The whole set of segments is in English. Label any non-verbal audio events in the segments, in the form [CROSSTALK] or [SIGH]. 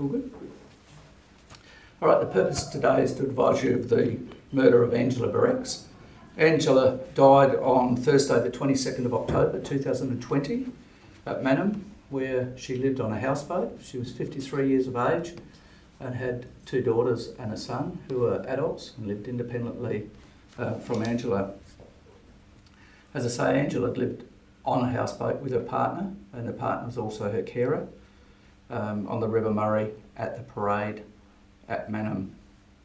All good? All right, the purpose today is to advise you of the murder of Angela Barex. Angela died on Thursday, the 22nd of October 2020 at Mannum where she lived on a houseboat. She was 53 years of age and had two daughters and a son who were adults and lived independently uh, from Angela. As I say, Angela lived on a houseboat with her partner, and the partner was also her carer um, on the River Murray at the parade at Mannum,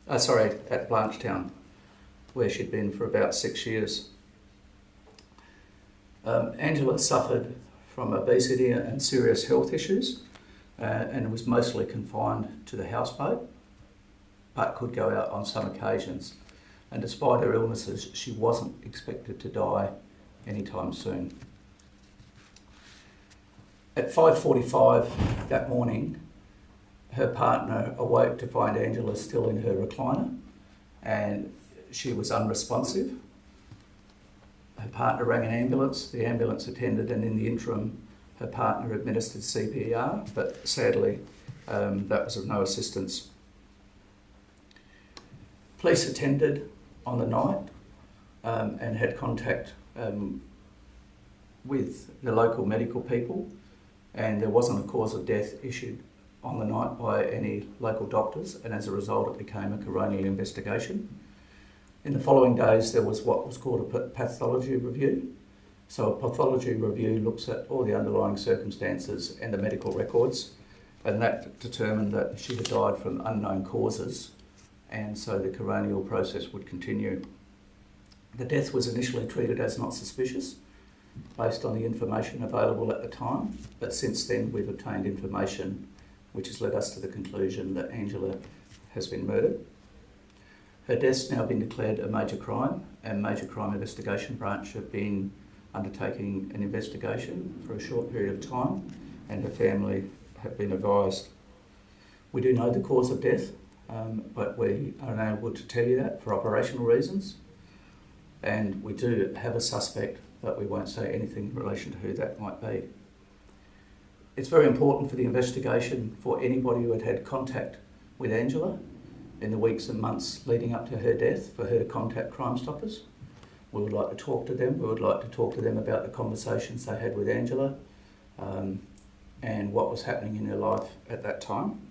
uh, sorry, at Blanchetown, where she'd been for about six years. Um, Angela suffered from obesity and serious health issues uh, and was mostly confined to the houseboat, but could go out on some occasions. And despite her illnesses, she wasn't expected to die anytime soon. At 5.45 that morning, her partner awoke to find Angela still in her recliner and she was unresponsive. Her partner rang an ambulance, the ambulance attended and in the interim her partner administered CPR, but sadly um, that was of no assistance. Police attended on the night um, and had contact um, with the local medical people and there wasn't a cause of death issued on the night by any local doctors and as a result it became a coronial investigation. In the following days there was what was called a pathology review. So a pathology review looks at all the underlying circumstances and the medical records and that determined that she had died from unknown causes and so the coronial process would continue. The death was initially treated as not suspicious based on the information available at the time, but since then we've obtained information which has led us to the conclusion that Angela has been murdered. Her death's now been declared a major crime and Major Crime Investigation Branch have been undertaking an investigation for a short period of time and her family have been advised. We do know the cause of death, um, but we are unable to tell you that for operational reasons. And we do have a suspect but we won't say anything in relation to who that might be. It's very important for the investigation for anybody who had had contact with Angela in the weeks and months leading up to her death for her to contact Crime Stoppers. We would like to talk to them. We would like to talk to them about the conversations they had with Angela um, and what was happening in her life at that time.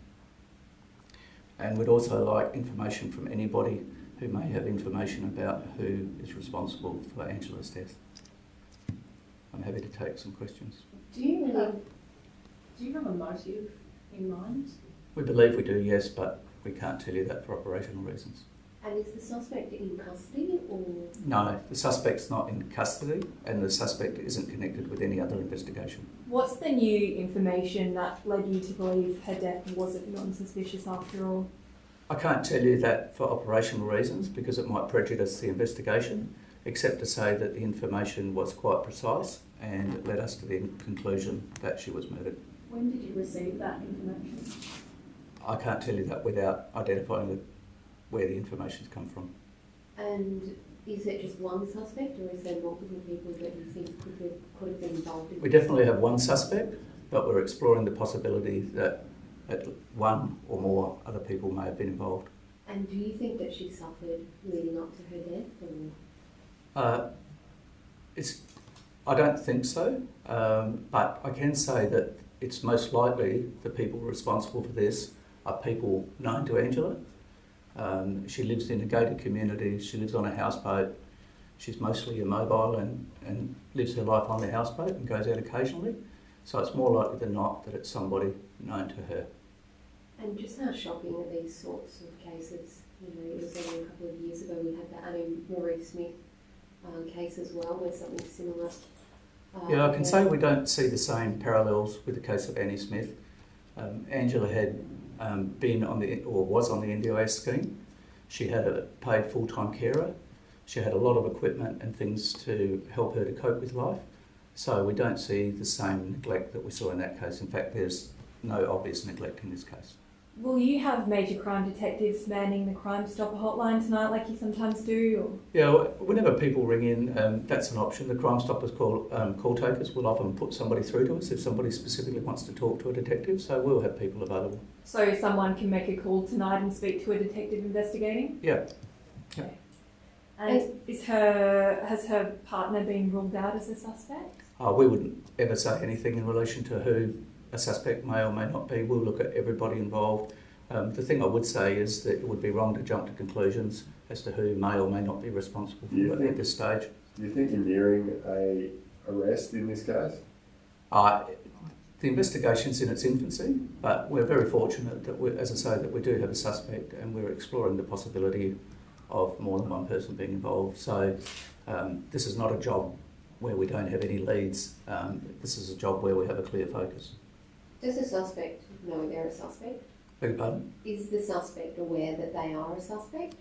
And we'd also like information from anybody who may have information about who is responsible for Angela's death. I'm happy to take some questions. Do you have, do you have a motive in mind? We believe we do, yes, but we can't tell you that for operational reasons. And is the suspect in custody or? No, the suspect's not in custody and the suspect isn't connected with any other investigation. What's the new information that led you to believe her death wasn't non-suspicious after all? I can't tell you that for operational reasons because it might prejudice the investigation except to say that the information was quite precise and it led us to the conclusion that she was murdered. When did you receive that information? I can't tell you that without identifying the, where the information's come from. And is it just one suspect or is there multiple people that you think could have, could have been involved in We definitely have one suspect, but we're exploring the possibility that at one or more other people may have been involved. And do you think that she suffered leading up to her death? Or? Uh, it's, I don't think so, um, but I can say that it's most likely the people responsible for this are people known to Angela. Um, she lives in a gated community, she lives on a houseboat, she's mostly immobile and, and lives her life on the houseboat and goes out occasionally. So it's more likely than not that it's somebody known to her. And just how shocking are these sorts of cases? You know, it was only a couple of years ago we had the Ann Marie Smith um, case as well, where something similar. Yeah, I can say we don't see the same parallels with the case of Annie Smith. Um, Angela had um, been on the or was on the NDIS scheme. She had a paid full-time carer. She had a lot of equipment and things to help her to cope with life. So we don't see the same neglect that we saw in that case. In fact, there's no obvious neglect in this case. Will you have major crime detectives manning the Crime Stopper hotline tonight, like you sometimes do? Yeah, whenever people ring in, um, that's an option. The Crime Stoppers call, um, call takers will often put somebody through to us if somebody specifically wants to talk to a detective, so we'll have people available. So someone can make a call tonight and speak to a detective investigating? Yeah. And is her has her partner been ruled out as a suspect? Uh, we wouldn't ever say anything in relation to who a suspect may or may not be. We'll look at everybody involved. Um, the thing I would say is that it would be wrong to jump to conclusions as to who may or may not be responsible for it at this stage. Do you think you're nearing a arrest in this case? Uh, the investigation's in its infancy, but we're very fortunate that, we, as I say, that we do have a suspect and we're exploring the possibility of more than one person being involved. So um, this is not a job where we don't have any leads. Um, this is a job where we have a clear focus. Does the suspect know they're a suspect? Beg your pardon? Is the suspect aware that they are a suspect?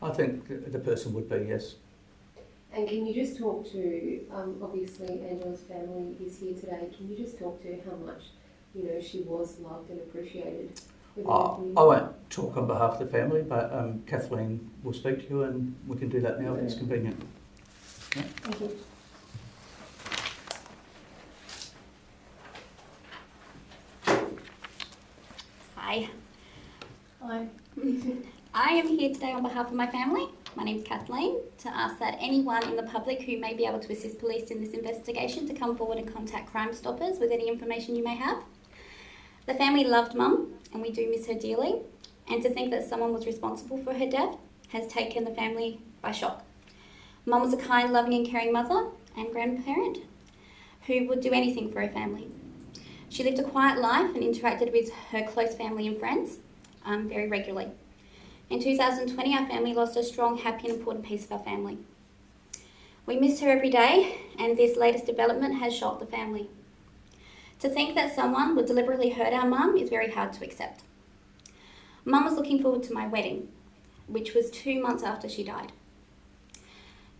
I think the person would be, yes. And can you just talk to, um, obviously Angela's family is here today, can you just talk to how much, you know, she was loved and appreciated I. I won't talk on behalf of the family, but um, Kathleen will speak to you and we can do that now if it's convenient. Thank you. Hi, Hi. [LAUGHS] I am here today on behalf of my family. My name is Kathleen to ask that anyone in the public who may be able to assist police in this investigation to come forward and contact Crime Stoppers with any information you may have. The family loved Mum and we do miss her dearly, and to think that someone was responsible for her death has taken the family by shock. Mum was a kind, loving, and caring mother and grandparent who would do anything for her family. She lived a quiet life and interacted with her close family and friends um, very regularly. In 2020, our family lost a strong, happy, and important piece of our family. We miss her every day, and this latest development has shocked the family. To think that someone would deliberately hurt our mum is very hard to accept. Mum was looking forward to my wedding, which was two months after she died.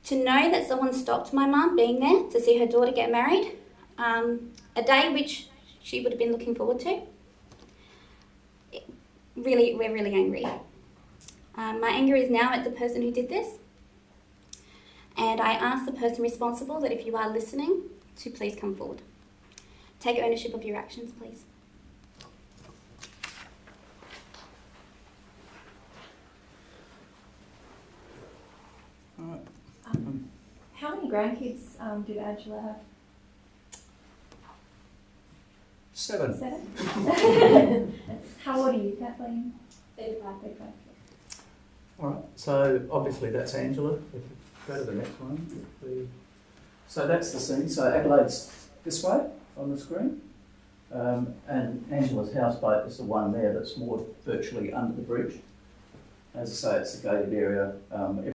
To know that someone stopped my mum being there to see her daughter get married, um, a day which she would have been looking forward to, really, we're really angry. Um, my anger is now at the person who did this. And I ask the person responsible that if you are listening, to please come forward. Take ownership of your actions, please. All right. Um, how many grandkids um, did Angela have? Seven. Seven. [LAUGHS] how old are you, Kathleen? Thirty-five. Thirty-five. All right, so obviously that's Angela. If you go to the next one. The- So that's the scene. So Adelaide's this way on the screen. Um, and Angela's houseboat is the one there that's moored virtually under the bridge. As I say, it's a gated area. Um,